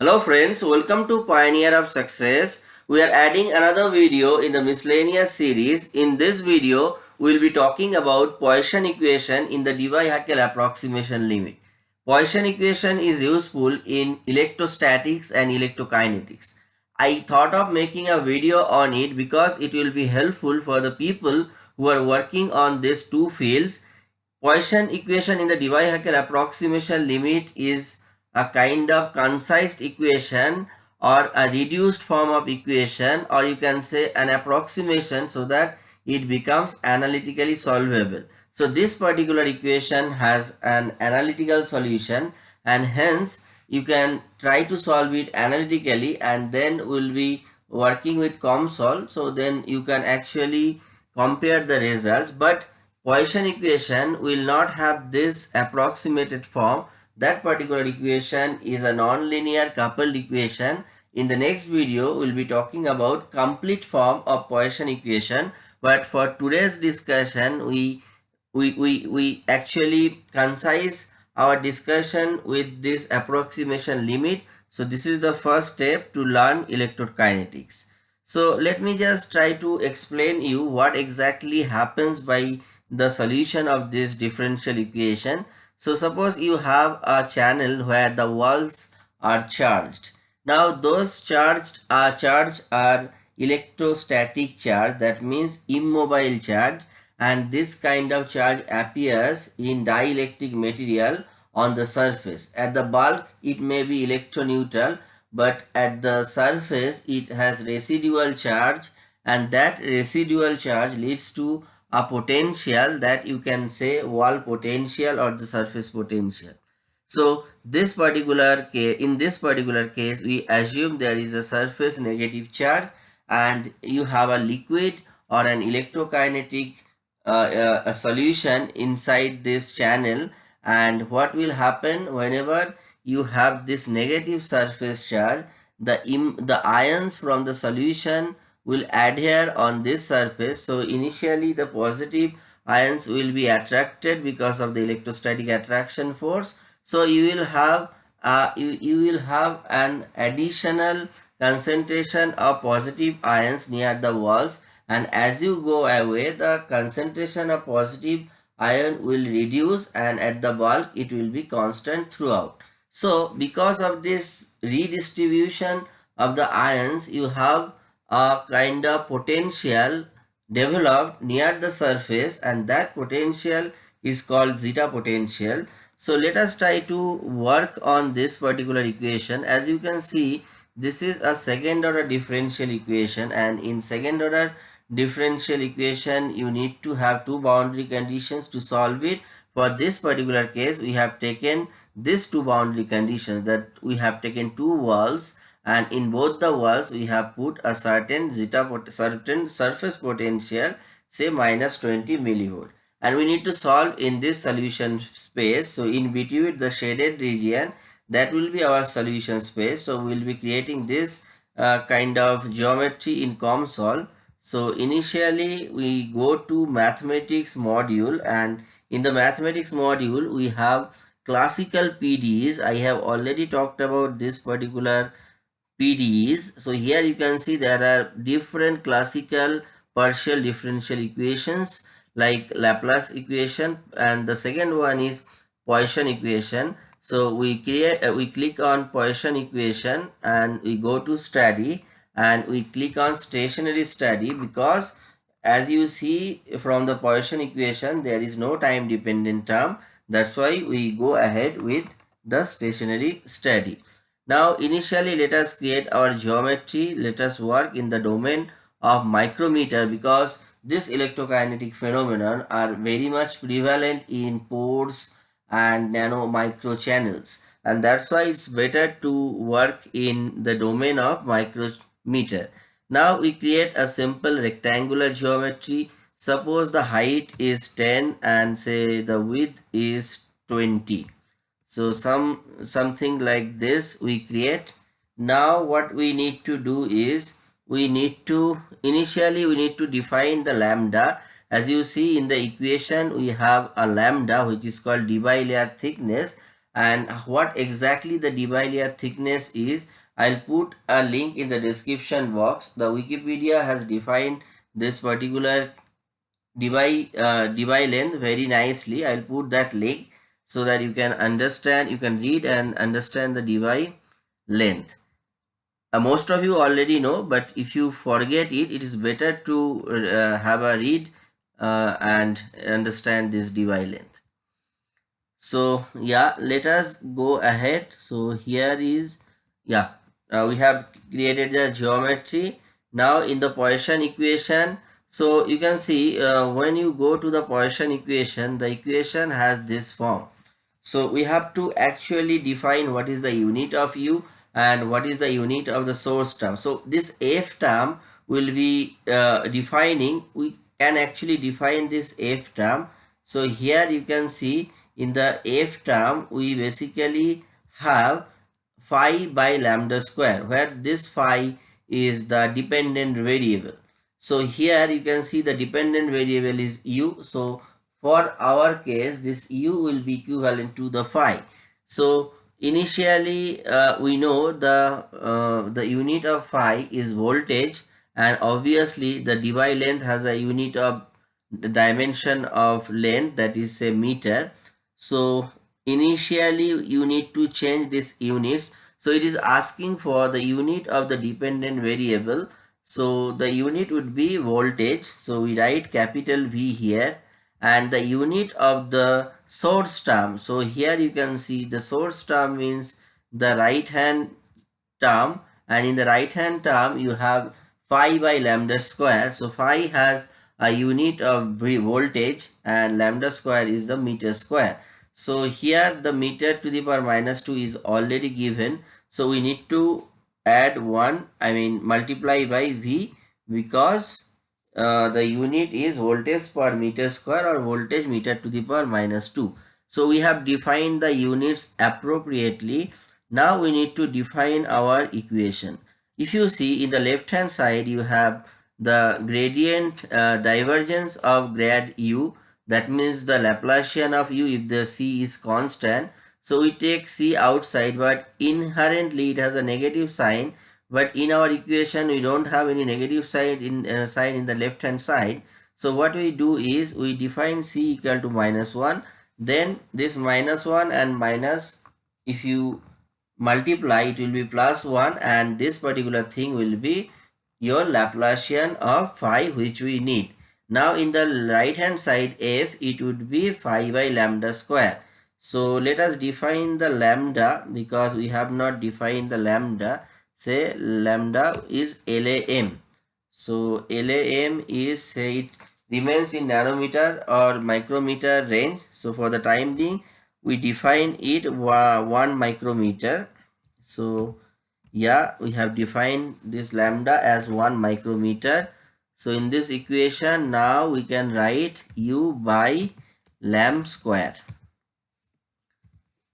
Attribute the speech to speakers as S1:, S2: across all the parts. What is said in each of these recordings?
S1: Hello friends, welcome to Pioneer of Success. We are adding another video in the miscellaneous series. In this video, we will be talking about Poisson equation in the Debye-Hückel approximation limit. Poisson equation is useful in electrostatics and electrokinetics. I thought of making a video on it because it will be helpful for the people who are working on these two fields. Poisson equation in the Debye-Hückel approximation limit is a kind of concise equation or a reduced form of equation or you can say an approximation so that it becomes analytically solvable. So this particular equation has an analytical solution and hence you can try to solve it analytically and then we'll be working with COMSOL. So then you can actually compare the results. But Poisson equation will not have this approximated form that particular equation is a nonlinear coupled equation. In the next video, we'll be talking about complete form of Poisson equation. But for today's discussion, we, we, we, we actually concise our discussion with this approximation limit. So this is the first step to learn electrokinetics. So let me just try to explain you what exactly happens by the solution of this differential equation. So suppose you have a channel where the walls are charged. Now those charged uh, are charged are electrostatic charge that means immobile charge and this kind of charge appears in dielectric material on the surface. At the bulk it may be electroneutral but at the surface it has residual charge and that residual charge leads to a potential that you can say wall potential or the surface potential. So this particular case, in this particular case, we assume there is a surface negative charge and you have a liquid or an electrokinetic uh, uh, a solution inside this channel and what will happen whenever you have this negative surface charge the the ions from the solution will adhere on this surface. So initially the positive ions will be attracted because of the electrostatic attraction force. So you will have uh, you, you will have an additional concentration of positive ions near the walls and as you go away the concentration of positive ion will reduce and at the bulk it will be constant throughout. So because of this redistribution of the ions you have a kind of potential developed near the surface and that potential is called zeta potential. So let us try to work on this particular equation. As you can see, this is a second order differential equation and in second order differential equation you need to have two boundary conditions to solve it. For this particular case, we have taken these two boundary conditions that we have taken two walls and in both the walls we have put a certain zeta certain surface potential say minus 20 millivolt. And we need to solve in this solution space. So in between the shaded region that will be our solution space. So we'll be creating this uh, kind of geometry in COMSOL. So initially we go to mathematics module. And in the mathematics module we have classical PDEs I have already talked about this particular PDEs. So here you can see there are different classical partial differential equations like Laplace equation and the second one is Poisson equation. So we create uh, we click on Poisson equation and we go to study and we click on stationary study because as you see from the Poisson equation there is no time dependent term that's why we go ahead with the stationary study. Now initially let us create our geometry. Let us work in the domain of micrometer because this electrokinetic phenomenon are very much prevalent in pores and nano micro channels and that's why it's better to work in the domain of micrometer. Now we create a simple rectangular geometry. Suppose the height is 10 and say the width is 20 so some something like this we create now what we need to do is we need to initially we need to define the lambda as you see in the equation we have a lambda which is called Debye layer thickness and what exactly the Debye layer thickness is I'll put a link in the description box. The Wikipedia has defined this particular Debye, uh, length very nicely. I'll put that link so that you can understand, you can read and understand the Debye length. Uh, most of you already know, but if you forget it, it is better to uh, have a read uh, and understand this Debye length. So yeah, let us go ahead. So here is, yeah, uh, we have created the geometry. Now in the Poisson equation, so you can see uh, when you go to the Poisson equation, the equation has this form. So we have to actually define what is the unit of u and what is the unit of the source term. So this f term will be uh, defining, we can actually define this f term. So here you can see in the f term, we basically have phi by lambda square where this phi is the dependent variable. So here you can see the dependent variable is u. So for our case this u will be equivalent to the phi. So initially uh, we know the uh, the unit of phi is voltage and obviously the Debye length has a unit of dimension of length that is a meter. So initially you need to change these units so it is asking for the unit of the dependent variable so the unit would be voltage so we write capital v here and the unit of the source term so here you can see the source term means the right hand term and in the right hand term you have phi by lambda square. So phi has a unit of voltage and lambda square is the meter square. So here the meter to the power minus 2 is already given. So we need to add 1 I mean multiply by V because uh, the unit is voltage per meter square or voltage meter to the power minus 2. So we have defined the units appropriately. Now we need to define our equation. If you see in the left hand side you have the gradient uh, divergence of grad u that means the Laplacian of u if the c is constant. So we take c outside but inherently it has a negative sign but in our equation we don't have any negative sign in uh, sign in the left hand side. So what we do is we define c equal to minus 1 then this minus 1 and minus if you multiply it will be plus 1 and this particular thing will be your Laplacian of phi which we need. Now in the right hand side f it would be phi by lambda square. So let us define the lambda because we have not defined the lambda. Say lambda is LAM. So LAM is say it remains in nanometer or micrometer range. So for the time being we define it 1 micrometer. So yeah we have defined this lambda as 1 micrometer so in this equation now we can write u by LAM square.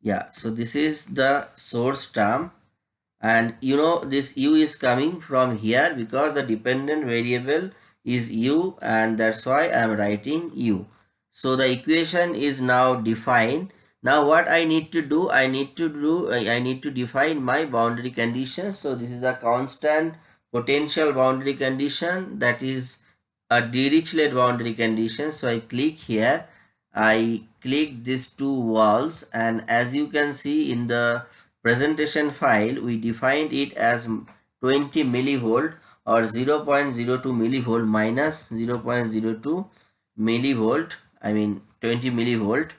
S1: Yeah, so this is the source term and you know this u is coming from here because the dependent variable is u and that's why I am writing u. So the equation is now defined. Now what I need to do, I need to do, I need to define my boundary conditions. So this is a constant potential boundary condition that is a Dirichlet boundary condition. So I click here, I click these two walls and as you can see in the presentation file, we defined it as 20 millivolt or 0 0.02 millivolt minus 0 0.02 millivolt, I mean 20 millivolt.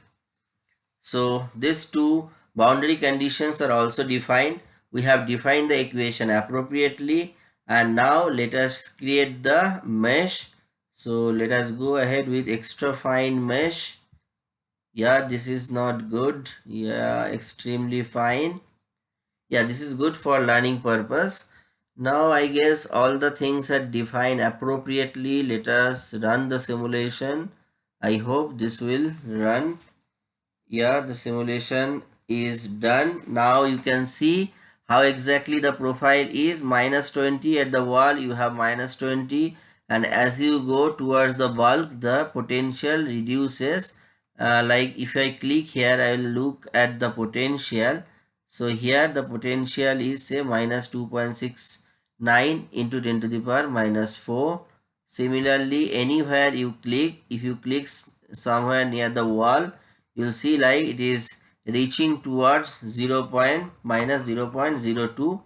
S1: So these two boundary conditions are also defined. We have defined the equation appropriately. And now let us create the mesh. So let us go ahead with extra fine mesh. Yeah this is not good. Yeah extremely fine yeah this is good for learning purpose. Now i guess all the things are defined appropriately. Let us run the simulation. I hope this will run. Yeah the simulation is done. Now you can see how exactly the profile is. Minus 20 at the wall you have minus 20 and as you go towards the bulk the potential reduces. Uh, like if I click here I will look at the potential so here the potential is say minus 2.69 into 10 to the power minus 4 similarly anywhere you click if you click somewhere near the wall you'll see like it is reaching towards 0 point minus 0 0.02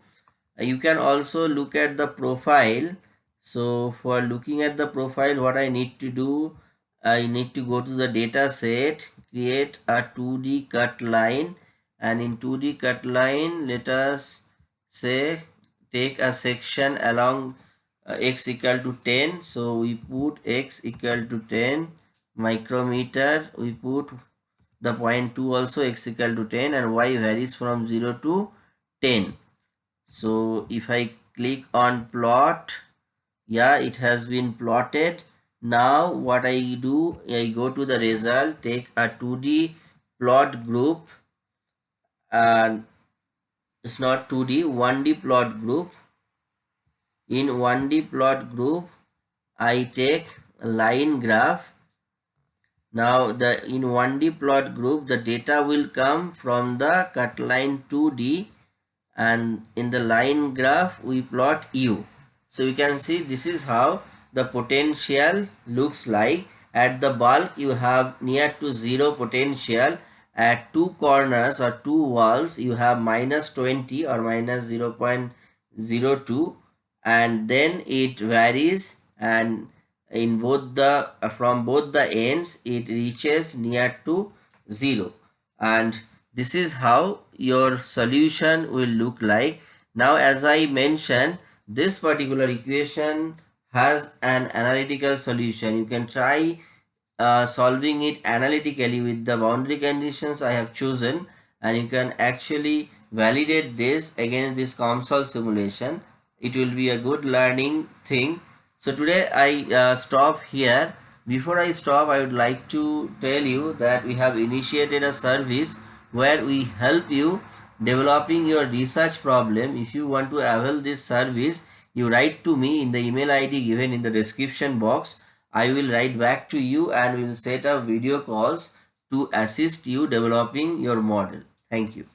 S1: you can also look at the profile. So for looking at the profile what I need to do I need to go to the data set create a 2d cut line and in 2d cut line let us say take a section along uh, x equal to 10 so we put x equal to 10 micrometer. We put the point 2 also x equal to 10 and y varies from 0 to 10 so if I click on plot yeah it has been plotted. Now what I do I go to the result take a 2d plot group and it's not 2d 1d plot group. In 1d plot group I take line graph. Now the in 1d plot group the data will come from the cut line 2d and in the line graph we plot u. So you can see this is how the potential looks like. At the bulk you have near to zero potential at two corners or two walls you have minus 20 or minus 0 0.02 and then it varies and in both the from both the ends it reaches near to zero. And this is how your solution will look like. Now as i mentioned this particular equation has an analytical solution. You can try uh, solving it analytically with the boundary conditions i have chosen and you can actually validate this against this COMSOL simulation it will be a good learning thing so today i uh, stop here before i stop i would like to tell you that we have initiated a service where we help you developing your research problem. If you want to avail this service, you write to me in the email ID given in the description box. I will write back to you and we will set up video calls to assist you developing your model. Thank you.